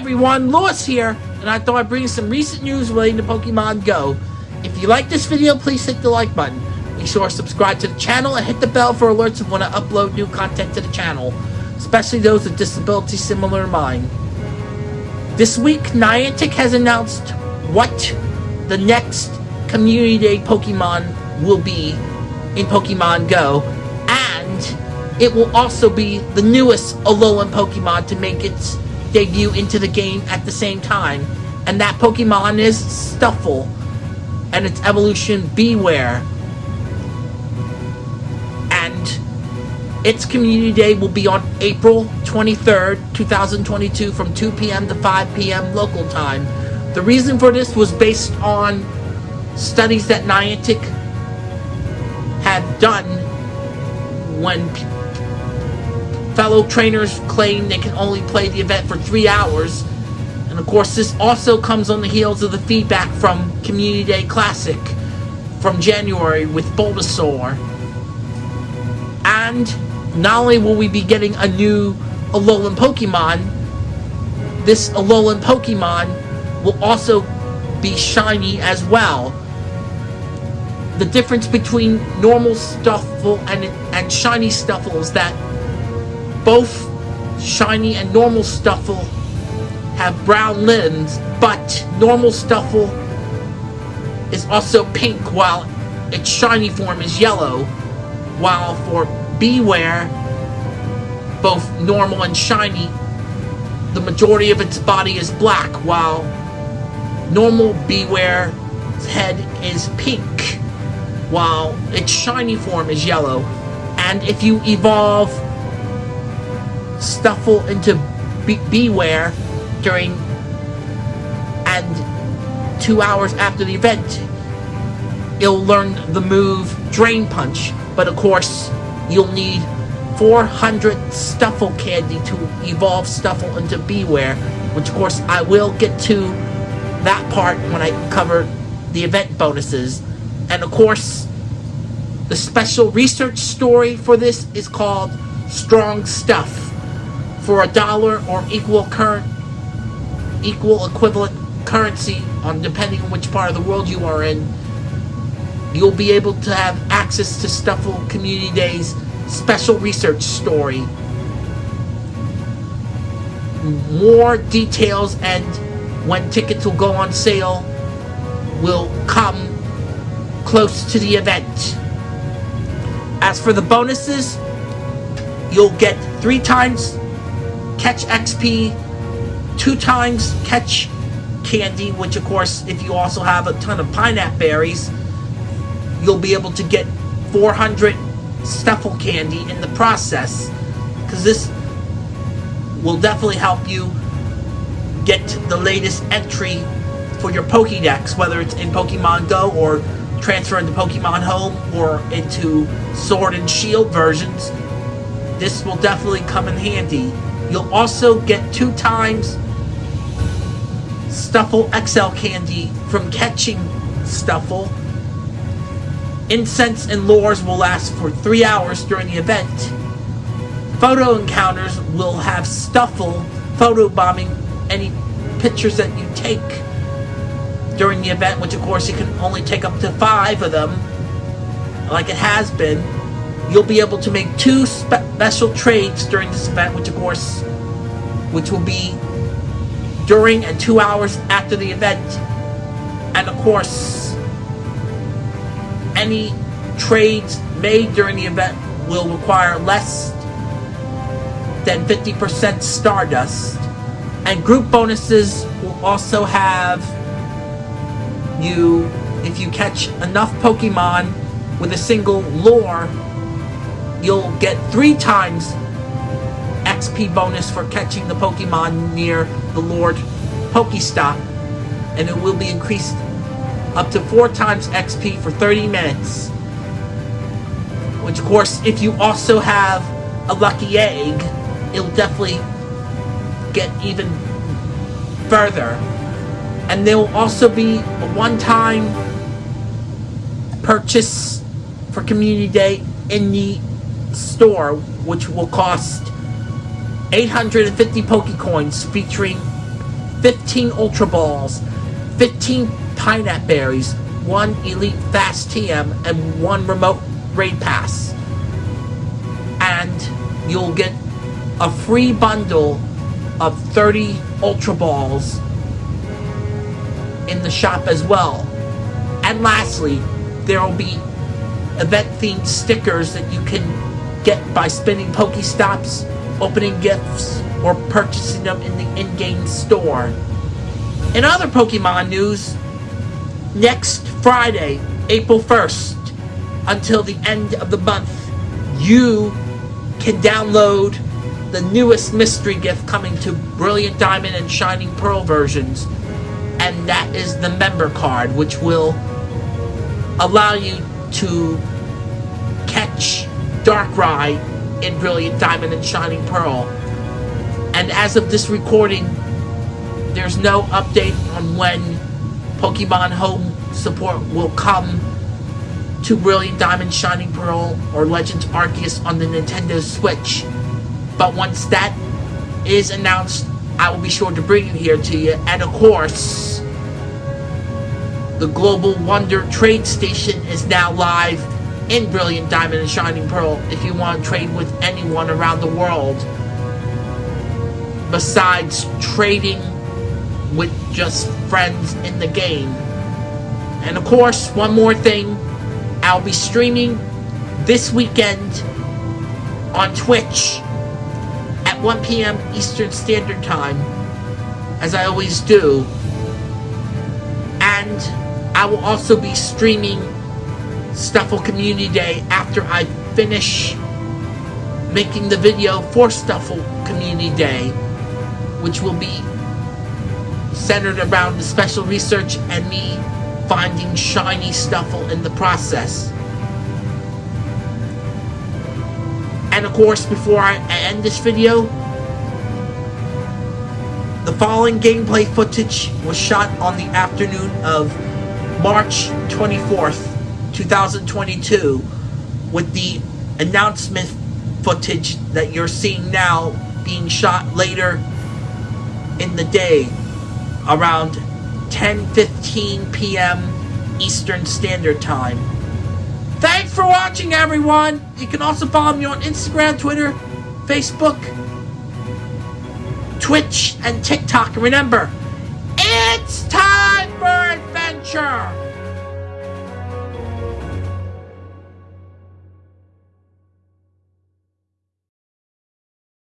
everyone, Lewis here, and I thought I'd bring you some recent news relating to Pokemon Go. If you like this video, please hit the like button. Be sure to subscribe to the channel and hit the bell for alerts of when I upload new content to the channel, especially those with disabilities similar to mine. This week, Niantic has announced what the next Community Day Pokemon will be in Pokemon Go, and it will also be the newest Alolan Pokemon to make its debut into the game at the same time. And that Pokemon is Stufful. And its evolution Bewear. And its community day will be on April 23rd, 2022 from 2 p.m. to 5 p.m. local time. The reason for this was based on studies that Niantic had done when fellow trainers claim they can only play the event for three hours. And of course, this also comes on the heels of the feedback from Community Day Classic from January with Bulbasaur. And not only will we be getting a new Alolan Pokemon, this Alolan Pokemon will also be shiny as well. The difference between normal Stufful and, and shiny Stufful is that both shiny and normal Stufful have brown limbs, but normal Stufful is also pink while its shiny form is yellow, while for Bewear, both normal and shiny, the majority of its body is black, while normal Bewear's head is pink, while its shiny form is yellow. And if you evolve Stufful into Be Bewear during and two hours after the event, you'll learn the move Drain Punch. But of course, you'll need 400 Stufful candy to evolve Stufful into Bewear, which of course I will get to that part when I cover the event bonuses. And of course, the special research story for this is called Strong Stuff for a dollar or equal current equal equivalent currency on depending on which part of the world you are in you'll be able to have access to Stufful Community Day's special research story. More details and when tickets will go on sale will come close to the event. As for the bonuses you'll get three times catch XP, two times catch candy, which of course, if you also have a ton of pineapple berries, you'll be able to get 400 Stufful candy in the process. Because this will definitely help you get the latest entry for your Pokédex, whether it's in Pokemon Go or transfer into Pokemon Home or into Sword and Shield versions. This will definitely come in handy. You'll also get two times Stufful XL candy from catching Stufful. Incense and lures will last for three hours during the event. Photo encounters will have Stufful photobombing any pictures that you take during the event, which of course you can only take up to five of them, like it has been you'll be able to make two spe special trades during this event, which of course, which will be during and two hours after the event. And of course, any trades made during the event will require less than 50% Stardust. And group bonuses will also have you, if you catch enough Pokemon with a single lure, you'll get three times XP bonus for catching the Pokemon near the Lord Pokestop, and it will be increased up to four times XP for 30 minutes. Which, of course, if you also have a lucky egg, it'll definitely get even further. And there will also be a one-time purchase for Community Day in the store, which will cost 850 Pokecoins, featuring 15 Ultra Balls, 15 Pineapple Berries, 1 Elite Fast TM, and 1 Remote Raid Pass. And you'll get a free bundle of 30 Ultra Balls in the shop as well. And lastly, there will be event-themed stickers that you can get by spinning Pokestops, opening gifts, or purchasing them in the in-game store. In other Pokemon news, next Friday, April 1st, until the end of the month, you can download the newest mystery gift coming to Brilliant Diamond and Shining Pearl versions, and that is the member card, which will allow you to catch Darkrai in Brilliant Diamond and Shining Pearl. And as of this recording, there's no update on when Pokemon Home support will come to Brilliant Diamond, Shining Pearl, or Legends Arceus on the Nintendo Switch. But once that is announced, I will be sure to bring it here to you. And of course, the Global Wonder Trade Station is now live in Brilliant Diamond and Shining Pearl if you want to trade with anyone around the world. Besides trading with just friends in the game. And of course, one more thing. I'll be streaming this weekend on Twitch at 1 p.m. Eastern Standard Time, as I always do. And I will also be streaming Stufful Community Day after I finish making the video for Stufful Community Day, which will be centered around the special research and me finding shiny Stufful in the process. And of course, before I end this video, the following gameplay footage was shot on the afternoon of March 24th, 2022, with the announcement footage that you're seeing now being shot later in the day around 10:15 p.m. Eastern Standard Time. Thanks for watching, everyone! You can also follow me on Instagram, Twitter, Facebook, Twitch, and TikTok. And remember, it's time for adventure!